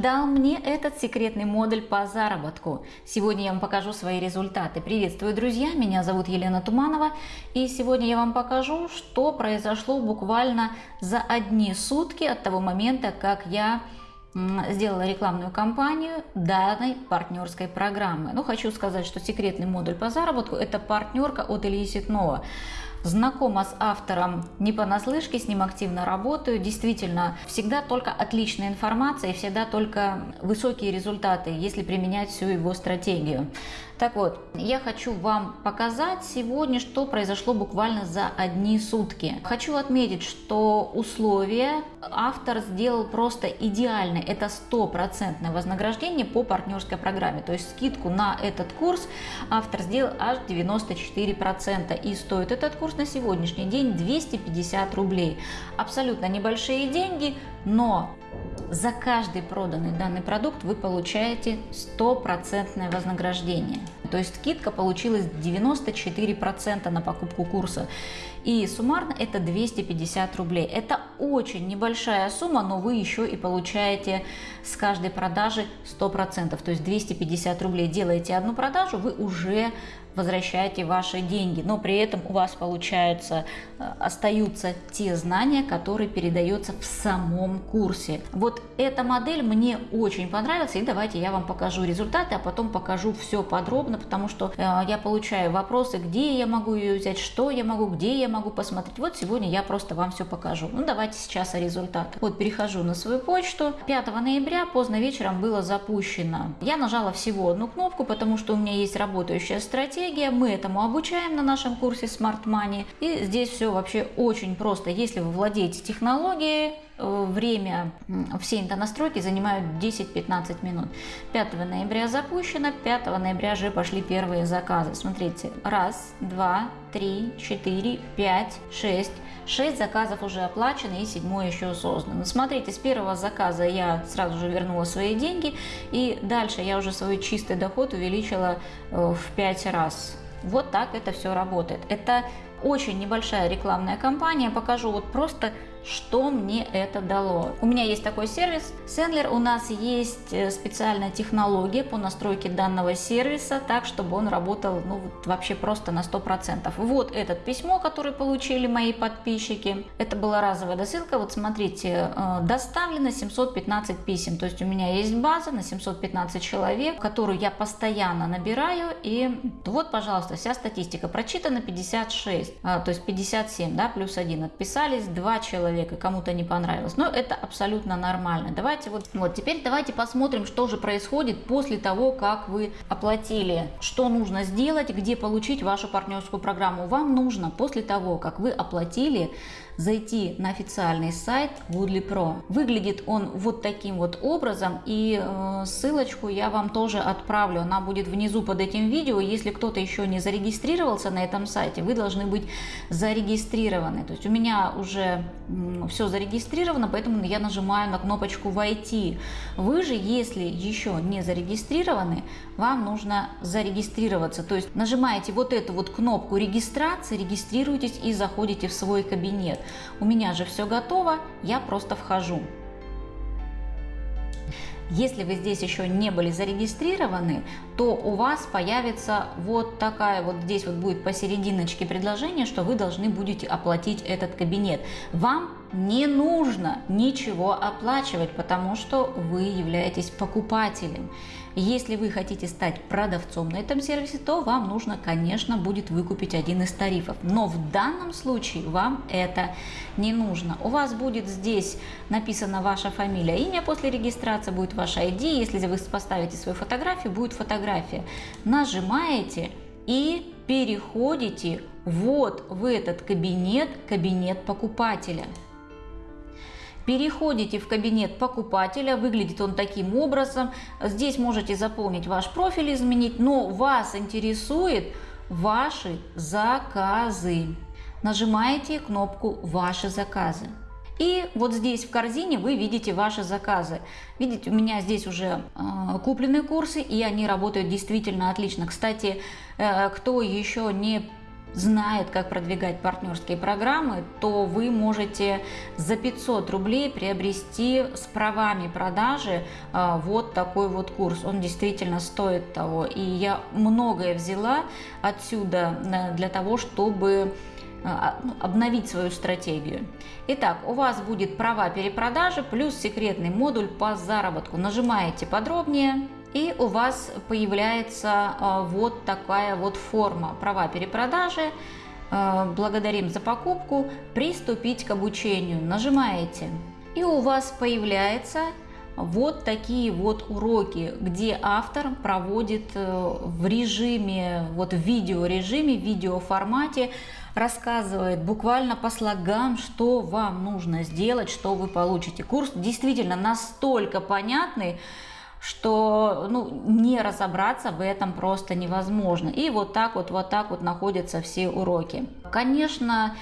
дал мне этот секретный модуль по заработку. Сегодня я вам покажу свои результаты. Приветствую, друзья! Меня зовут Елена Туманова. И сегодня я вам покажу, что произошло буквально за одни сутки от того момента, как я сделала рекламную кампанию данной партнерской программы. Ну, хочу сказать, что секретный модуль по заработку – это партнерка от Ильи Ситнова. Знакома с автором не понаслышке, с ним активно работаю. Действительно, всегда только отличная информация и всегда только высокие результаты, если применять всю его стратегию. Так вот, я хочу вам показать сегодня, что произошло буквально за одни сутки. Хочу отметить, что условия автор сделал просто идеальные. Это стопроцентное вознаграждение по партнерской программе. То есть скидку на этот курс автор сделал аж 94%. И стоит этот курс на сегодняшний день 250 рублей. Абсолютно небольшие деньги, но за каждый проданный данный продукт вы получаете стопроцентное вознаграждение. То есть скидка получилась 94% на покупку курса. И суммарно это 250 рублей. Это очень небольшая сумма, но вы еще и получаете с каждой продажи 100%. То есть 250 рублей делаете одну продажу, вы уже возвращаете ваши деньги, но при этом у вас получается, э, остаются те знания, которые передаются в самом курсе. Вот эта модель мне очень понравилась, и давайте я вам покажу результаты, а потом покажу все подробно, потому что э, я получаю вопросы, где я могу ее взять, что я могу, где я могу посмотреть. Вот сегодня я просто вам все покажу. Ну давайте сейчас о результатах. Вот перехожу на свою почту. 5 ноября поздно вечером было запущено. Я нажала всего одну кнопку, потому что у меня есть работающая стратегия стратегия, мы этому обучаем на нашем курсе Smart Money. И здесь все вообще очень просто. Если вы владеете технологией, время все настройки занимают 10-15 минут. 5 ноября запущено, 5 ноября же пошли первые заказы. Смотрите, раз, два, три, четыре, пять, шесть. 6 заказов уже оплачены и седьмой еще создан. Смотрите, с первого заказа я сразу же вернула свои деньги и дальше я уже свой чистый доход увеличила э, в 5 раз. Вот так это все работает. Это очень небольшая рекламная кампания. Покажу вот просто что мне это дало. У меня есть такой сервис Sendler, у нас есть э, специальная технология по настройке данного сервиса, так чтобы он работал ну, вообще просто на 100%. Вот это письмо, которое получили мои подписчики. Это была разовая досылка. Вот смотрите, э, доставлено 715 писем. То есть у меня есть база на 715 человек, которую я постоянно набираю. И вот, пожалуйста, вся статистика. Прочитано 56, а, то есть 57, да, плюс 1. Отписались 2 человека человека, кому-то не понравилось. Но это абсолютно нормально. Давайте вот, вот теперь давайте посмотрим, что же происходит после того, как вы оплатили. Что нужно сделать, где получить вашу партнерскую программу. Вам нужно после того, как вы оплатили, зайти на официальный сайт Woodley Pro. Выглядит он вот таким вот образом и э, ссылочку я вам тоже отправлю. Она будет внизу под этим видео. Если кто-то еще не зарегистрировался на этом сайте, вы должны быть зарегистрированы. То есть у меня уже все зарегистрировано, поэтому я нажимаю на кнопочку «Войти». Вы же, если еще не зарегистрированы, вам нужно зарегистрироваться. То есть нажимаете вот эту вот кнопку регистрации, регистрируйтесь и заходите в свой кабинет. У меня же все готово, я просто вхожу. Если вы здесь еще не были зарегистрированы, то у вас появится вот такая вот здесь вот будет посерединочке предложение, что вы должны будете оплатить этот кабинет. Вам не нужно ничего оплачивать, потому что вы являетесь покупателем. Если вы хотите стать продавцом на этом сервисе, то вам нужно, конечно, будет выкупить один из тарифов. Но в данном случае вам это не нужно. У вас будет здесь написана ваша фамилия, имя после регистрации, будет ваш ID. Если вы поставите свою фотографию, будет фотография. Нажимаете и переходите вот в этот кабинет, кабинет покупателя. Переходите в кабинет покупателя, выглядит он таким образом. Здесь можете заполнить ваш профиль, изменить, но вас интересует ваши заказы. Нажимаете кнопку «Ваши заказы». И вот здесь в корзине вы видите ваши заказы. Видите, у меня здесь уже э, куплены курсы, и они работают действительно отлично. Кстати, э, кто еще не знает, как продвигать партнерские программы, то вы можете за 500 рублей приобрести с правами продажи а, вот такой вот курс. Он действительно стоит того. И я многое взяла отсюда э, для того, чтобы обновить свою стратегию. Итак, у вас будет права перепродажи плюс секретный модуль по заработку. Нажимаете подробнее, и у вас появляется а, вот такая вот форма права перепродажи. А, благодарим за покупку. Приступить к обучению. Нажимаете. И у вас появляется вот такие вот уроки, где автор проводит э, в режиме, вот в видеорежиме, в видеоформате, рассказывает буквально по слогам, что вам нужно сделать, что вы получите. Курс действительно настолько понятный, что ну, не разобраться в этом просто невозможно. И вот так вот, вот так вот находятся все уроки. Конечно,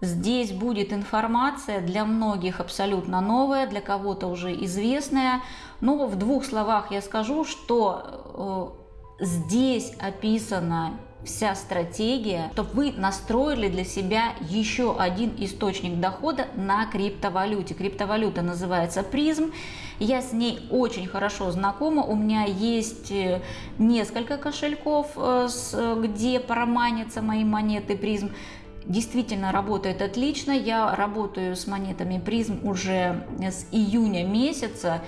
здесь будет информация для многих абсолютно новая, для кого-то уже известная. Но в двух словах я скажу, что э, здесь описано вся стратегия, чтобы вы настроили для себя еще один источник дохода на криптовалюте. Криптовалюта называется призм. Я с ней очень хорошо знакома. У меня есть э, несколько кошельков, э, где проманятся мои монеты призм действительно работает отлично. Я работаю с монетами призм уже с июня месяца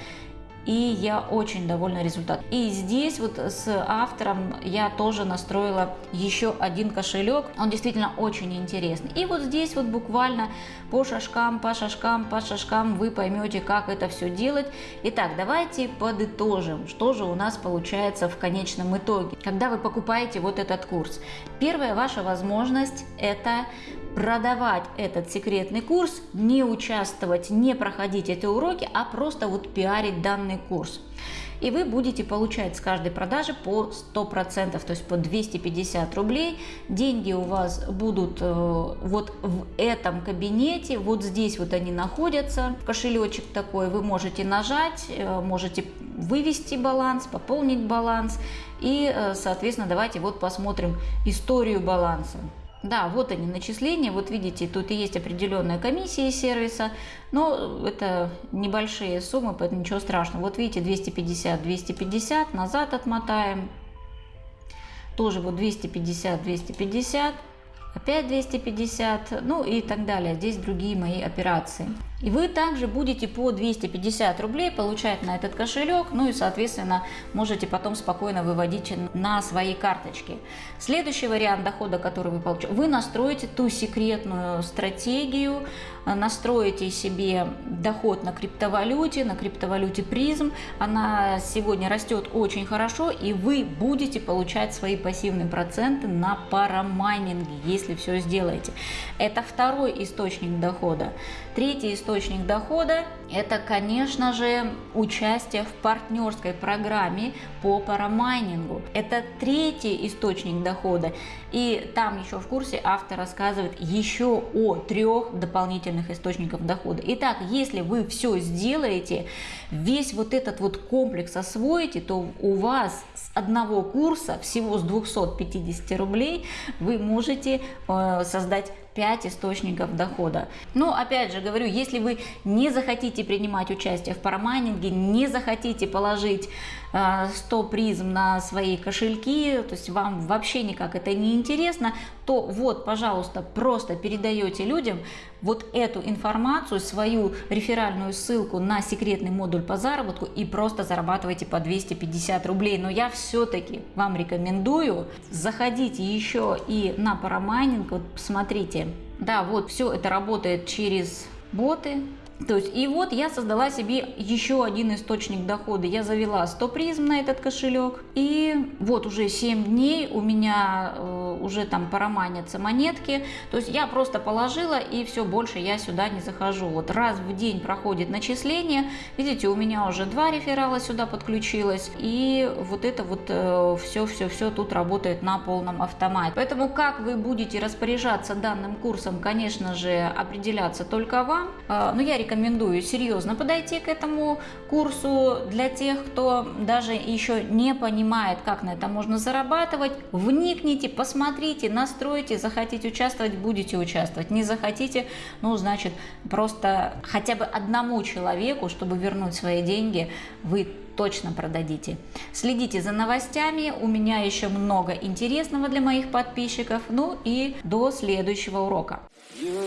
и я очень довольна результатом. И здесь вот с автором я тоже настроила еще один кошелек, он действительно очень интересный. И вот здесь вот буквально по шажкам, по шажкам, по шажкам вы поймете, как это все делать. Итак, давайте подытожим, что же у нас получается в конечном итоге. Когда вы покупаете вот этот курс, первая ваша возможность это продавать этот секретный курс, не участвовать, не проходить эти уроки, а просто вот пиарить данный курс. И вы будете получать с каждой продажи по 100%, то есть по 250 рублей. Деньги у вас будут э, вот в этом кабинете, вот здесь вот они находятся. Кошелечек такой, вы можете нажать, э, можете вывести баланс, пополнить баланс. И, э, соответственно, давайте вот посмотрим историю баланса. Да, вот они начисления, вот видите, тут и есть определенная комиссия сервиса, но это небольшие суммы, поэтому ничего страшного. Вот видите, 250, 250, назад отмотаем, тоже вот 250, 250, опять 250, ну и так далее. Здесь другие мои операции. И вы также будете по 250 рублей получать на этот кошелек, ну и, соответственно, можете потом спокойно выводить на свои карточки. Следующий вариант дохода, который вы получите, вы настроите ту секретную стратегию, настроите себе доход на криптовалюте, на криптовалюте призм. Она сегодня растет очень хорошо, и вы будете получать свои пассивные проценты на парамайнинге, если все сделаете. Это второй источник дохода. Третий источник дохода – это, конечно же, участие в партнерской программе по парамайнингу. Это третий источник дохода. И там еще в курсе автор рассказывает еще о трех дополнительных источниках дохода. Итак, если вы все сделаете, весь вот этот вот комплекс освоите, то у вас с одного курса, всего с 250 рублей, вы можете э, создать 5 источников дохода. Но опять же говорю, если вы не захотите принимать участие в парамайнинге, не захотите положить 100 э, призм на свои кошельки, то есть вам вообще никак это не интересно, то вот, пожалуйста, просто передаете людям вот эту информацию, свою реферальную ссылку на секретный модуль по заработку и просто зарабатываете по 250 рублей. Но я все-таки вам рекомендую, заходите еще и на парамайнинг, вот посмотрите, да, вот все это работает через боты, то есть, и вот я создала себе еще один источник дохода. Я завела 100 призм на этот кошелек. И вот уже 7 дней у меня э, уже там пороманятся монетки. То есть я просто положила и все, больше я сюда не захожу. Вот раз в день проходит начисление. Видите, у меня уже два реферала сюда подключилось. И вот это вот все-все-все э, тут работает на полном автомате. Поэтому как вы будете распоряжаться данным курсом, конечно же, определяться только вам. Э, но я рекомендую серьезно подойти к этому курсу для тех, кто даже еще не понимает, как на этом можно зарабатывать. Вникните, посмотрите, настройте, захотите участвовать, будете участвовать. Не захотите, ну, значит, просто хотя бы одному человеку, чтобы вернуть свои деньги, вы точно продадите. Следите за новостями, у меня еще много интересного для моих подписчиков. Ну и до следующего урока. You